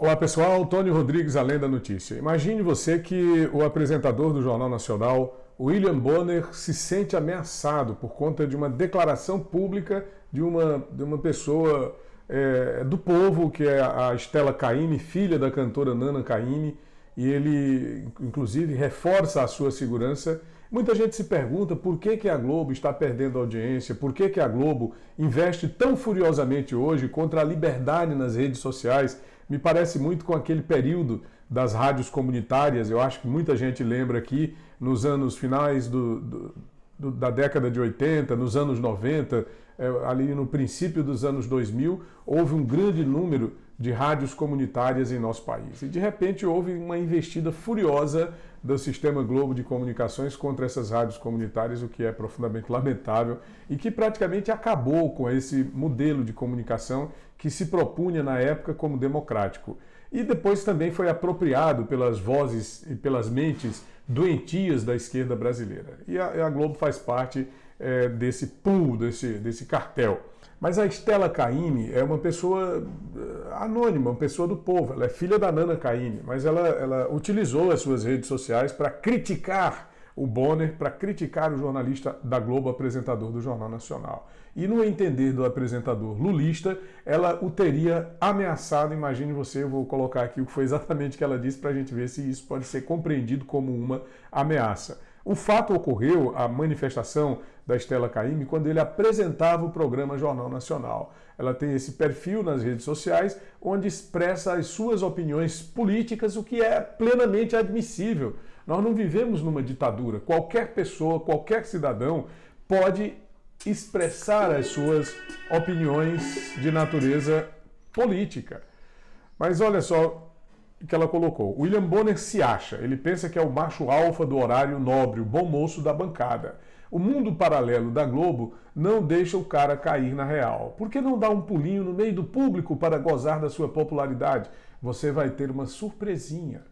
Olá pessoal, Tony Rodrigues, Além da Notícia. Imagine você que o apresentador do Jornal Nacional, William Bonner, se sente ameaçado por conta de uma declaração pública de uma, de uma pessoa é, do povo, que é a Estela Caime, filha da cantora Nana Caime, e ele, inclusive, reforça a sua segurança. Muita gente se pergunta por que, que a Globo está perdendo audiência, por que, que a Globo investe tão furiosamente hoje contra a liberdade nas redes sociais. Me parece muito com aquele período das rádios comunitárias, eu acho que muita gente lembra aqui, nos anos finais do, do, da década de 80, nos anos 90, é, ali no princípio dos anos 2000, houve um grande número de rádios comunitárias em nosso país. E de repente houve uma investida furiosa do sistema Globo de Comunicações contra essas rádios comunitárias, o que é profundamente lamentável e que praticamente acabou com esse modelo de comunicação que se propunha na época como democrático. E depois também foi apropriado pelas vozes e pelas mentes doentias da esquerda brasileira. E a, a Globo faz parte é, desse pool, desse, desse cartel. Mas a Estela Caime é uma pessoa eh, anônima, uma pessoa do povo. Ela é filha da Nana Caime, mas ela, ela utilizou as suas redes sociais para criticar o Bonner, para criticar o jornalista da Globo, apresentador do Jornal Nacional. E no entender do apresentador lulista, ela o teria ameaçado. Imagine você, eu vou colocar aqui o que foi exatamente que ela disse para a gente ver se isso pode ser compreendido como uma ameaça. O fato ocorreu, a manifestação da Estela Caime, quando ele apresentava o programa Jornal Nacional. Ela tem esse perfil nas redes sociais, onde expressa as suas opiniões políticas, o que é plenamente admissível. Nós não vivemos numa ditadura. Qualquer pessoa, qualquer cidadão pode expressar as suas opiniões de natureza política. Mas olha só, que ela colocou. William Bonner se acha, ele pensa que é o macho alfa do horário nobre, o bom moço da bancada. O mundo paralelo da Globo não deixa o cara cair na real. Por que não dá um pulinho no meio do público para gozar da sua popularidade? Você vai ter uma surpresinha.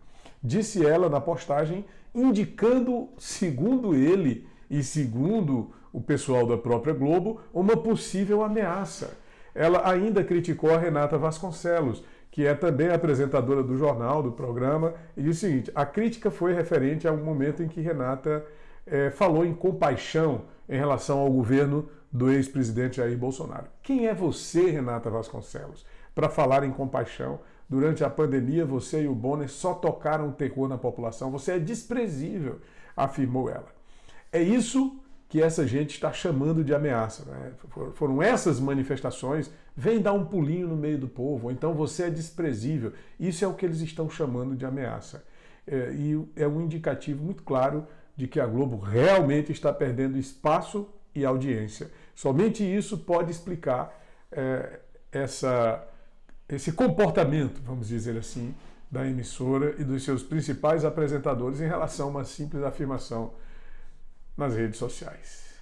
Disse ela na postagem, indicando, segundo ele e segundo o pessoal da própria Globo, uma possível ameaça. Ela ainda criticou a Renata Vasconcelos, que é também apresentadora do jornal, do programa, e disse o seguinte: a crítica foi referente a um momento em que Renata é, falou em compaixão em relação ao governo do ex-presidente Jair Bolsonaro. Quem é você, Renata Vasconcelos, para falar em compaixão? Durante a pandemia, você e o Bonner só tocaram terror na população. Você é desprezível, afirmou ela. É isso que essa gente está chamando de ameaça. Né? Foram essas manifestações, vem dar um pulinho no meio do povo, ou então você é desprezível. Isso é o que eles estão chamando de ameaça. É, e é um indicativo muito claro de que a Globo realmente está perdendo espaço e audiência. Somente isso pode explicar é, essa, esse comportamento, vamos dizer assim, da emissora e dos seus principais apresentadores em relação a uma simples afirmação nas redes sociais.